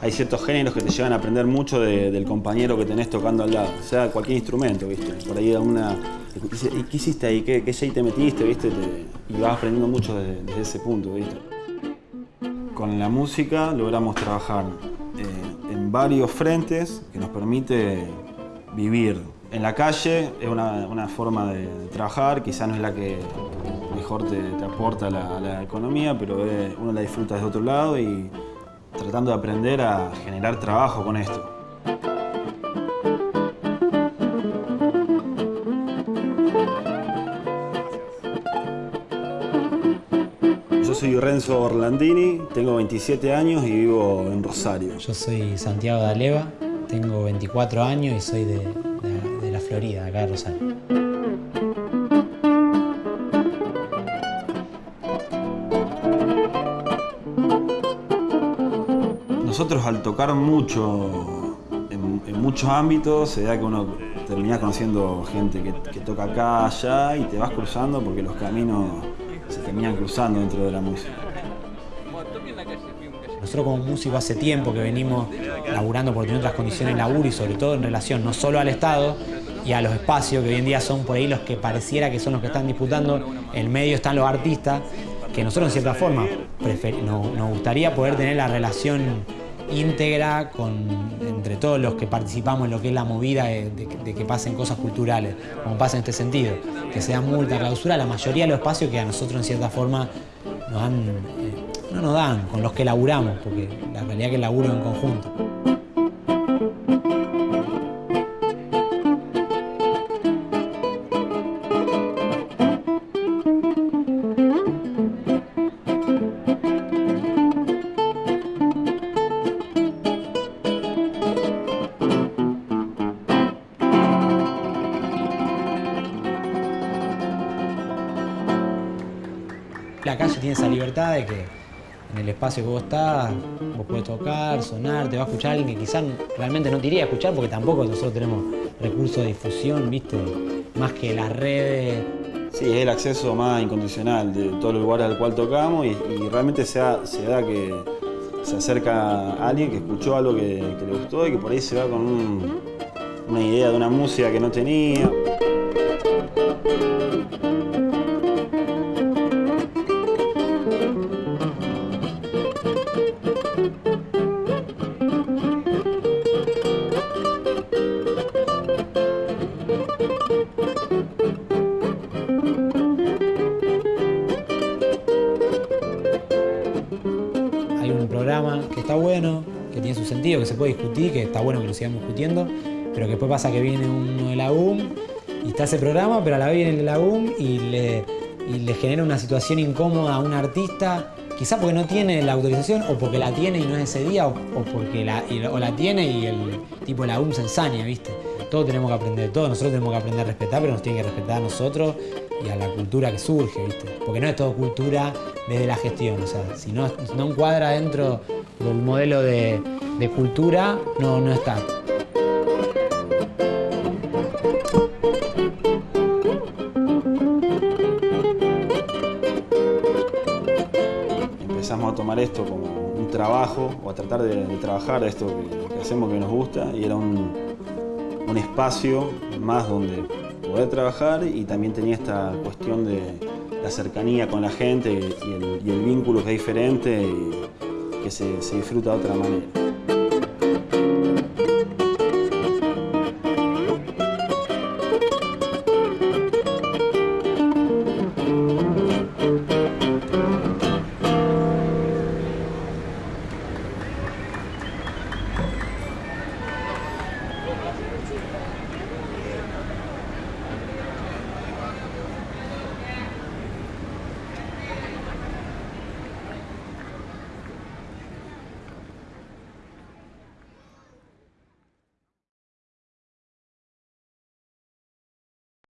Hay ciertos géneros que te llevan a aprender mucho del compañero que tenés tocando al lado. Sea, cualquier instrumento, ¿viste? Por ahí ¿Y qué hiciste ahí? ¿Qué, qué shade te metiste? ¿Viste? Te, y vas aprendiendo mucho desde, ese punto, ¿viste? Con la música logramos trabajar eh, en varios frentes que nos permite vivir en la calle, es una, forma de, trabajar, quizás no es la que mejor te, aporta la, la, economía, pero uno la disfruta desde otro lado y tratando de aprender a generar trabajo con esto. Yo soy Renzo Orlandini, tengo 27 años y vivo en Rosario. Yo soy Santiago de Aleva, tengo 24 años y soy de, Florida, acá de Rosario. Nosotros al tocar mucho, en, muchos ámbitos, se da que uno termina conociendo gente que, toca acá, allá y te vas cruzando porque los caminos se terminan cruzando dentro de la música. Nosotros como músicos hace tiempo que venimos laburando por tener otras condiciones de laburo y sobre todo en relación no solo al Estado y a los espacios que hoy en día son por ahí los que pareciera que son los que están disputando, en medio están los artistas, que nosotros en cierta forma nos gustaría poder tener la relación íntegra con, entre todos los que participamos en lo que es la movida de, que pasen cosas culturales, como pasa en este sentido, que sea multa, clausura, la mayoría de los espacios que a nosotros en cierta forma nos dan, eh, no nos dan, con los que laburamos, porque la realidad es que laburo en conjunto. La calle tiene esa libertad de que en el espacio que vos estás, vos podés tocar, sonar, te va a escuchar alguien que quizás realmente no te iría a escuchar porque tampoco nosotros tenemos recursos de difusión, ¿viste? Más que las redes. Sí, es el acceso más incondicional de todos los lugares al cual tocamos y, realmente se da, que se acerca alguien que escuchó algo que, le gustó y que por ahí se va con una idea de una música que no tenía. Que está bueno, que tiene su sentido, que se puede discutir, que está bueno que lo sigamos discutiendo, pero que después pasa que viene uno de la y está ese programa, pero a la vez viene el de y le genera una situación incómoda a un artista, quizá porque no tiene la autorización o porque la tiene y no es ese día o, porque la, o la tiene y el tipo de la UM se ensaña, ¿viste? Todos tenemos que aprender, todos nosotros tenemos que aprender a respetar, pero nos tiene que respetar a nosotros y a la cultura que surge, ¿viste? Porque no es todo cultura desde la gestión, o sea, si no, no encuadra dentro del modelo de, cultura, no, no está. Tomar esto como un trabajo, o a tratar de, trabajar esto que, hacemos que nos gusta, y era un, un espacio más donde poder trabajar y también tenía esta cuestión de la cercanía con la gente y el, vínculo que es diferente y que se disfruta de otra manera.